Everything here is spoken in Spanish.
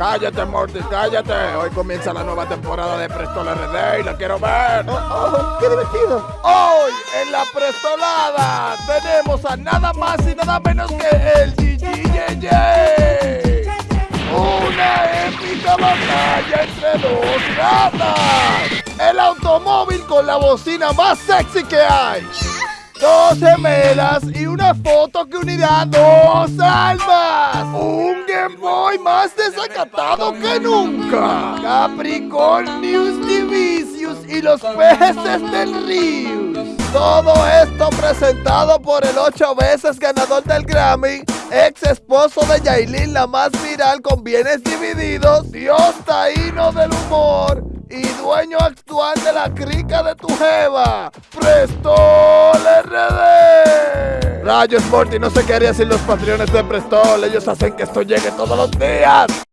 Cállate, Morty, cállate. Hoy comienza la nueva temporada de Prestol RD y la quiero ver. Oh, oh, ¡Qué divertido! Hoy en la Prestolada tenemos a nada más y nada menos que el GGJJ. Una épica batalla entre dos gatas. El automóvil con la bocina más sexy que hay. Dos gemelas y una foto que unirá dos almas. Boy más desacatado que nunca. Capricornius Divisius y los peces del río. Todo esto presentado por el ocho veces ganador del Grammy, ex esposo de Yailin, la más viral con bienes divididos, Dios taíno del humor y dueño actual de la crica de tu jeva, Prestol RD. Rayos Morty, no sé qué haría sin los patrones de Prestol, ellos hacen que esto llegue todos los días.